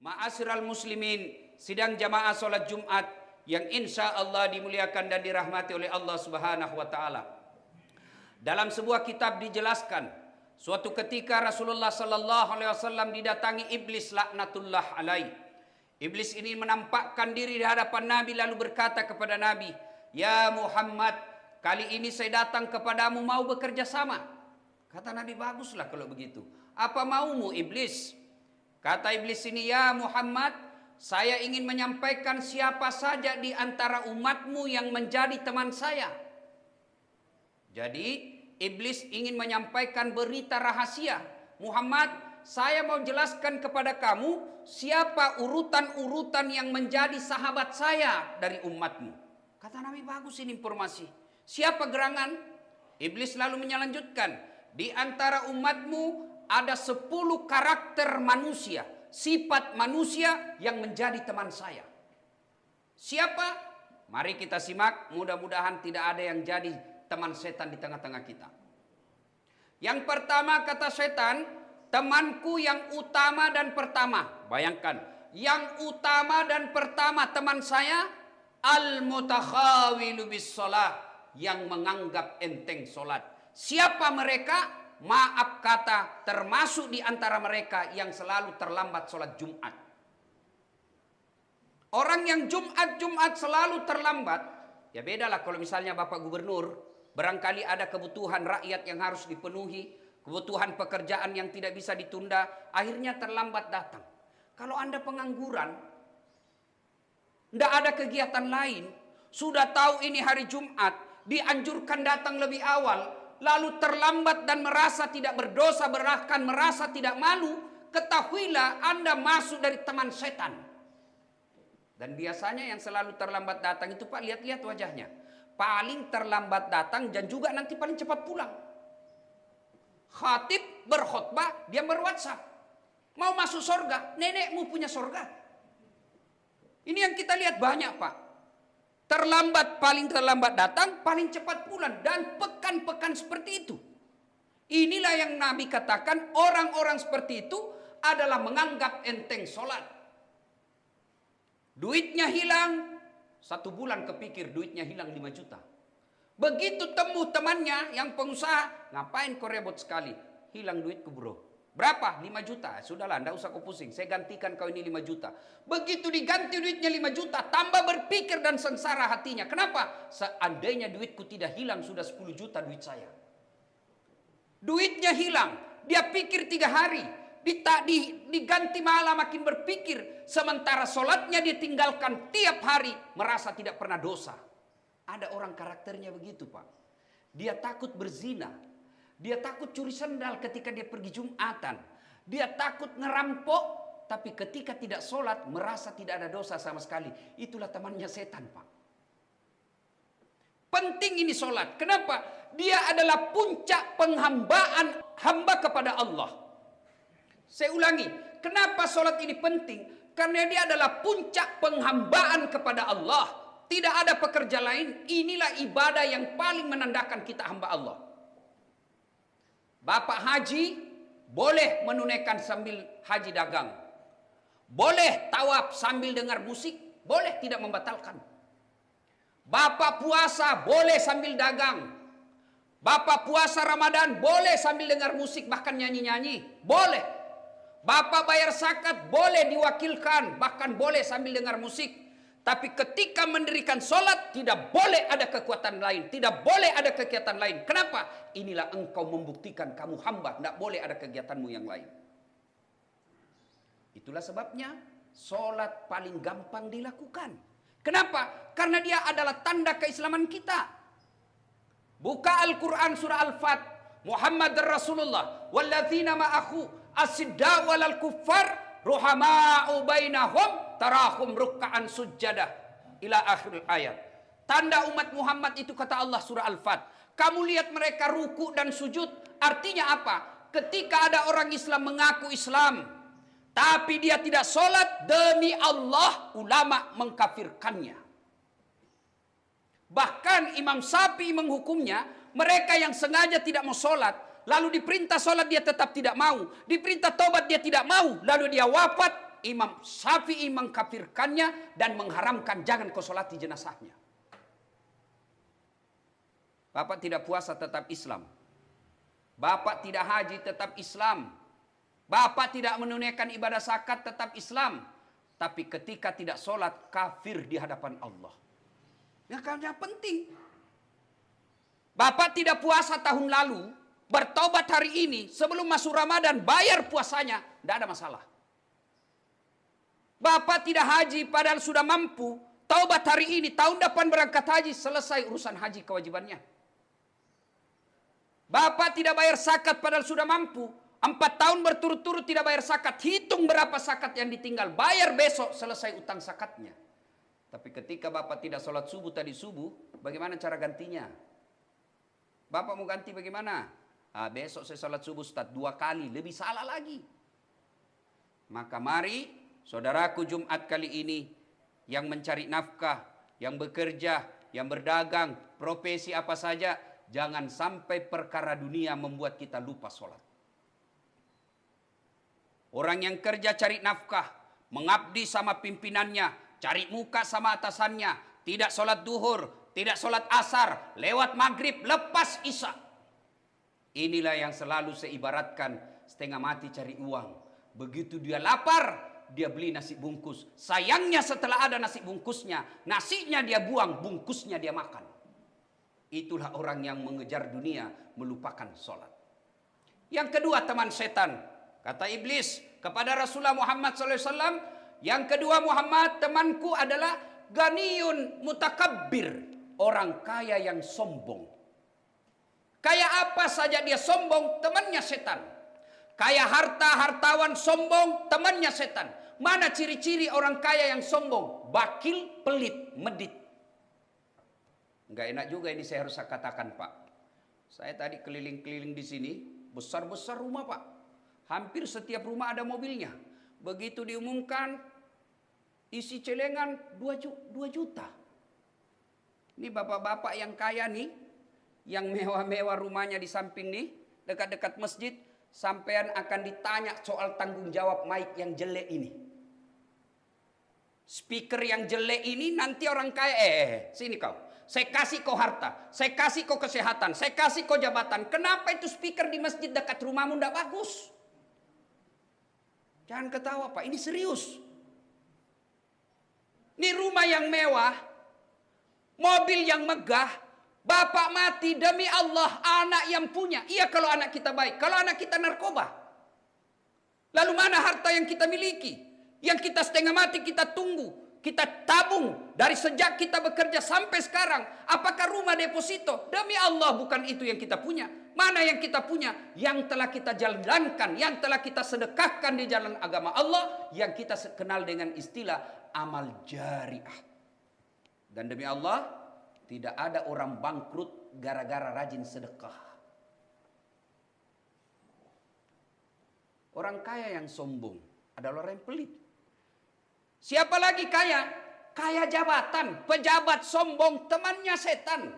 Ma'asyiral muslimin, sidang jamaah sholat Jumat yang insya Allah dimuliakan dan dirahmati oleh Allah Subhanahu wa taala. Dalam sebuah kitab dijelaskan, suatu ketika Rasulullah sallallahu alaihi wasallam didatangi iblis laknatullah alaih. Iblis ini menampakkan diri di hadapan Nabi lalu berkata kepada Nabi, "Ya Muhammad, kali ini saya datang kepadamu mau bekerja sama." Kata Nabi, "Baguslah kalau begitu. Apa maumu iblis?" Kata iblis ini, ya Muhammad, saya ingin menyampaikan siapa saja di antara umatmu yang menjadi teman saya. Jadi, iblis ingin menyampaikan berita rahasia. Muhammad, saya mau jelaskan kepada kamu siapa urutan-urutan yang menjadi sahabat saya dari umatmu. Kata Nabi, bagus ini informasi. Siapa gerangan? Iblis lalu menyelanjutkan, di antara umatmu ada sepuluh karakter manusia, sifat manusia yang menjadi teman saya. Siapa? Mari kita simak, mudah-mudahan tidak ada yang jadi teman setan di tengah-tengah kita. Yang pertama kata setan, temanku yang utama dan pertama. Bayangkan, yang utama dan pertama teman saya al-mutakhawilu bis yang menganggap enteng solat. Siapa mereka? Maaf kata termasuk di antara mereka yang selalu terlambat sholat Jumat. Orang yang Jumat-Jumat selalu terlambat, ya bedalah kalau misalnya Bapak Gubernur, barangkali ada kebutuhan rakyat yang harus dipenuhi, kebutuhan pekerjaan yang tidak bisa ditunda, akhirnya terlambat datang. Kalau Anda pengangguran, tidak ada kegiatan lain, sudah tahu ini hari Jumat, dianjurkan datang lebih awal, lalu terlambat dan merasa tidak berdosa, bahkan merasa tidak malu, ketahuilah Anda masuk dari teman setan. Dan biasanya yang selalu terlambat datang itu Pak, lihat-lihat wajahnya. Paling terlambat datang dan juga nanti paling cepat pulang. Khatib berkhutbah, dia berwhatsapp. Mau masuk sorga, nenekmu punya sorga. Ini yang kita lihat banyak Pak. Terlambat paling terlambat datang, paling cepat pulang dan pekan-pekan seperti itu. Inilah yang Nabi katakan orang-orang seperti itu adalah menganggap enteng sholat. Duitnya hilang, satu bulan kepikir duitnya hilang 5 juta. Begitu temu temannya yang pengusaha, ngapain kau rebot sekali? Hilang duitku bro. Berapa? 5 juta. Sudahlah, anda usah kau pusing. Saya gantikan kau ini 5 juta. Begitu diganti duitnya 5 juta, tambah berpikir dan sengsara hatinya. Kenapa? Seandainya duitku tidak hilang, sudah 10 juta duit saya. Duitnya hilang. Dia pikir tiga hari. Dita, di, diganti malah makin berpikir. Sementara sholatnya dia tinggalkan tiap hari. Merasa tidak pernah dosa. Ada orang karakternya begitu Pak. Dia takut berzina dia takut curi sendal ketika dia pergi Jumatan. Dia takut ngerampok, tapi ketika tidak sholat merasa tidak ada dosa sama sekali. Itulah temannya setan pak. Penting ini sholat. Kenapa? Dia adalah puncak penghambaan hamba kepada Allah. Saya ulangi, kenapa sholat ini penting? Karena dia adalah puncak penghambaan kepada Allah. Tidak ada pekerja lain. Inilah ibadah yang paling menandakan kita hamba Allah. Bapak haji boleh menunaikan sambil haji dagang. Boleh tawaf sambil dengar musik, boleh tidak membatalkan. Bapak puasa boleh sambil dagang. Bapak puasa Ramadan boleh sambil dengar musik bahkan nyanyi-nyanyi, boleh. Bapak bayar zakat boleh diwakilkan bahkan boleh sambil dengar musik. Tapi ketika mendirikan sholat tidak boleh ada kekuatan lain. Tidak boleh ada kegiatan lain. Kenapa? Inilah engkau membuktikan kamu hamba. Tidak boleh ada kegiatanmu yang lain. Itulah sebabnya sholat paling gampang dilakukan. Kenapa? Karena dia adalah tanda keislaman kita. Buka Al-Quran surah Al-Fat. Muhammad Rasulullah. Walladzina ma'ahu asidda walal kuffar ruhama'u bainahum tarahum rukkaan sujjadah ila akhir ayat. Tanda umat Muhammad itu kata Allah surah Al-Fat. Kamu lihat mereka ruku dan sujud. Artinya apa? Ketika ada orang Islam mengaku Islam. Tapi dia tidak sholat. Demi Allah ulama mengkafirkannya. Bahkan Imam Sapi menghukumnya. Mereka yang sengaja tidak mau sholat. Lalu diperintah sholat dia tetap tidak mau. Diperintah tobat dia tidak mau. Lalu dia wafat Imam Syafi'i mengkafirkannya dan mengharamkan jangan kau solati jenazahnya. Bapak tidak puasa tetap Islam. Bapak tidak haji tetap Islam. Bapak tidak menunaikan ibadah zakat tetap Islam. Tapi ketika tidak sholat kafir di hadapan Allah. Ya karena penting. Bapak tidak puasa tahun lalu. Bertobat hari ini sebelum masuk Ramadan bayar puasanya. Tidak ada masalah. Bapak tidak haji padahal sudah mampu. Taubat hari ini, tahun depan berangkat haji, selesai urusan haji kewajibannya. Bapak tidak bayar zakat padahal sudah mampu. Empat tahun berturut-turut tidak bayar zakat. Hitung berapa zakat yang ditinggal. Bayar besok selesai utang zakatnya. Tapi ketika Bapak tidak sholat subuh tadi subuh, bagaimana cara gantinya? Bapak mau ganti bagaimana? Ah, besok saya sholat subuh Ustaz dua kali, lebih salah lagi. Maka mari saudaraku Jumat kali ini yang mencari nafkah, yang bekerja, yang berdagang, profesi apa saja, Jangan sampai perkara dunia membuat kita lupa sholat. Orang yang kerja cari nafkah, mengabdi sama pimpinannya, cari muka sama atasannya, tidak sholat duhur, tidak sholat asar, lewat maghrib, lepas isya. Inilah yang selalu saya ibaratkan setengah mati cari uang. Begitu dia lapar, dia beli nasi bungkus. Sayangnya setelah ada nasi bungkusnya, nasinya dia buang, bungkusnya dia makan. Itulah orang yang mengejar dunia melupakan sholat. Yang kedua teman setan. Kata iblis kepada Rasulullah Muhammad SAW. Yang kedua Muhammad temanku adalah ganiyun mutakabbir. Orang kaya yang sombong. Kaya apa saja dia sombong temannya setan. Kaya harta hartawan sombong temannya setan. Mana ciri-ciri orang kaya yang sombong? Bakil, pelit, medit. Enggak enak juga ini saya harus katakan Pak. Saya tadi keliling-keliling di sini, besar-besar rumah Pak. Hampir setiap rumah ada mobilnya. Begitu diumumkan, isi celengan 2 juta. Ini bapak-bapak yang kaya nih, yang mewah-mewah rumahnya di samping nih, dekat-dekat masjid, sampean akan ditanya soal tanggung jawab mic yang jelek ini. Speaker yang jelek ini nanti orang kaya, eh, eh, eh sini kau. Saya kasih kau harta, saya kasih kau kesehatan, saya kasih kau jabatan. Kenapa itu speaker di masjid dekat rumahmu tidak bagus? Jangan ketawa Pak, ini serius. Ini rumah yang mewah, mobil yang megah, bapak mati demi Allah anak yang punya. Iya kalau anak kita baik, kalau anak kita narkoba. Lalu mana harta yang kita miliki? Yang kita setengah mati kita tunggu kita tabung dari sejak kita bekerja sampai sekarang. Apakah rumah deposito? Demi Allah bukan itu yang kita punya. Mana yang kita punya? Yang telah kita jalankan, yang telah kita sedekahkan di jalan agama Allah, yang kita kenal dengan istilah amal jariah. Dan demi Allah, tidak ada orang bangkrut gara-gara rajin sedekah. Orang kaya yang sombong adalah orang yang pelit. Siapa lagi kaya? Kaya jabatan, pejabat sombong, temannya setan.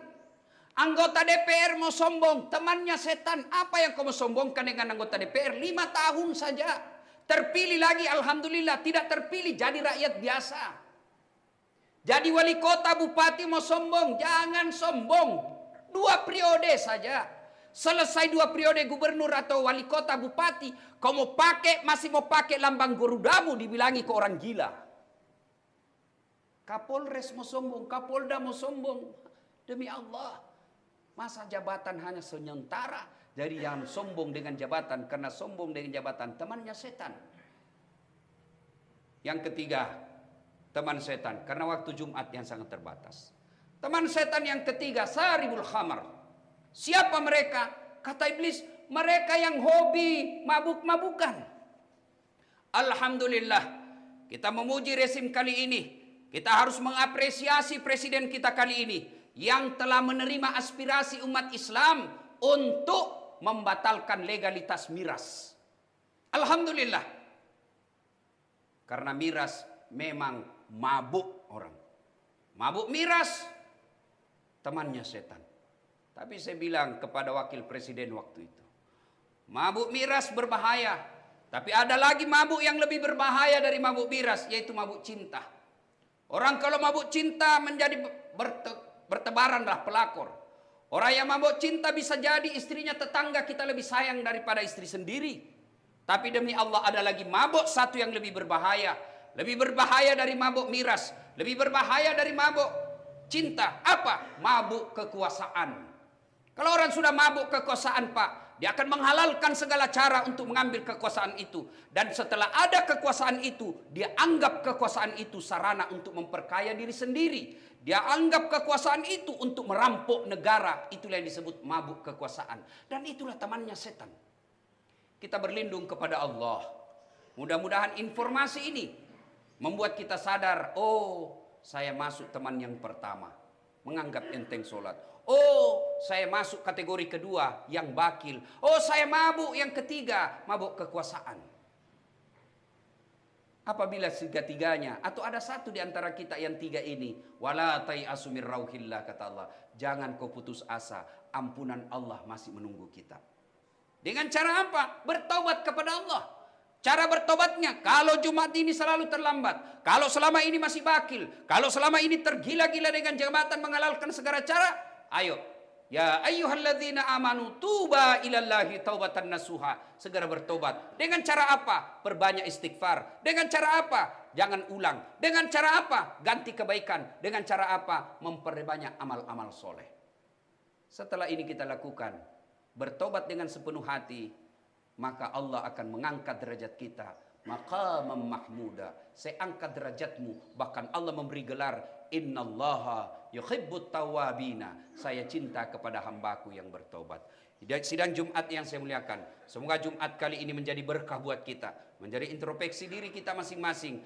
Anggota DPR mau sombong, temannya setan. Apa yang kamu sombongkan dengan anggota DPR? Lima tahun saja. Terpilih lagi, Alhamdulillah. Tidak terpilih, jadi rakyat biasa. Jadi wali kota, bupati mau sombong. Jangan sombong. Dua periode saja. Selesai dua periode gubernur atau wali kota, bupati. Kau mau pakai, masih mau pakai lambang Garudamu, dibilangi ke orang gila. Kapolres mau sombong, Kapolda mau sombong. Demi Allah. Masa jabatan hanya sementara. Jadi jangan sombong dengan jabatan. Karena sombong dengan jabatan temannya setan. Yang ketiga, teman setan. Karena waktu Jumat yang sangat terbatas. Teman setan yang ketiga, saribul khamar. Siapa mereka? Kata iblis, mereka yang hobi mabuk-mabukan. Alhamdulillah, kita memuji resim kali ini kita harus mengapresiasi presiden kita kali ini yang telah menerima aspirasi umat Islam untuk membatalkan legalitas miras. Alhamdulillah. Karena miras memang mabuk orang. Mabuk miras temannya setan. Tapi saya bilang kepada wakil presiden waktu itu. Mabuk miras berbahaya. Tapi ada lagi mabuk yang lebih berbahaya dari mabuk miras, yaitu mabuk cinta. Orang kalau mabuk cinta menjadi berte, bertebaranlah pelakor. Orang yang mabuk cinta bisa jadi istrinya tetangga kita lebih sayang daripada istri sendiri. Tapi demi Allah ada lagi mabuk satu yang lebih berbahaya. Lebih berbahaya dari mabuk miras. Lebih berbahaya dari mabuk cinta. Apa? Mabuk kekuasaan. Kalau orang sudah mabuk kekuasaan pak. Dia akan menghalalkan segala cara untuk mengambil kekuasaan itu. Dan setelah ada kekuasaan itu, dia anggap kekuasaan itu sarana untuk memperkaya diri sendiri. Dia anggap kekuasaan itu untuk merampok negara. Itulah yang disebut mabuk kekuasaan. Dan itulah temannya setan. Kita berlindung kepada Allah. Mudah-mudahan informasi ini membuat kita sadar, oh saya masuk teman yang pertama. Menganggap enteng sholat. Oh, saya masuk kategori kedua yang bakil. Oh, saya mabuk yang ketiga, mabuk kekuasaan. Apabila tiga-tiganya atau ada satu di antara kita yang tiga ini, wala asumir rauhillah kata Allah, jangan kau putus asa, ampunan Allah masih menunggu kita. Dengan cara apa? Bertobat kepada Allah. Cara bertobatnya, kalau Jumat ini selalu terlambat, kalau selama ini masih bakil, kalau selama ini tergila-gila dengan jabatan menghalalkan segala cara, Ayo. Ya ayyuhalladzina amanu tuba ilallahi taubatan nasuha. Segera bertobat. Dengan cara apa? Perbanyak istighfar. Dengan cara apa? Jangan ulang. Dengan cara apa? Ganti kebaikan. Dengan cara apa? Memperbanyak amal-amal soleh. Setelah ini kita lakukan. Bertobat dengan sepenuh hati. Maka Allah akan mengangkat derajat kita. Maka mahmuda. Saya angkat derajatmu. Bahkan Allah memberi gelar. Innallaha yuhibbut tawabina. Saya cinta kepada hambaku yang bertobat. Sidang Jumat yang saya muliakan. Semoga Jumat kali ini menjadi berkah buat kita. Menjadi introspeksi diri kita masing-masing.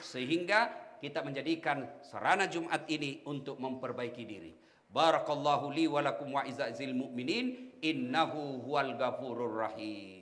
Sehingga kita menjadikan sarana Jumat ini untuk memperbaiki diri. Barakallahu li walakum wa izazil mu'minin. Innahu huwal gafurur rahim.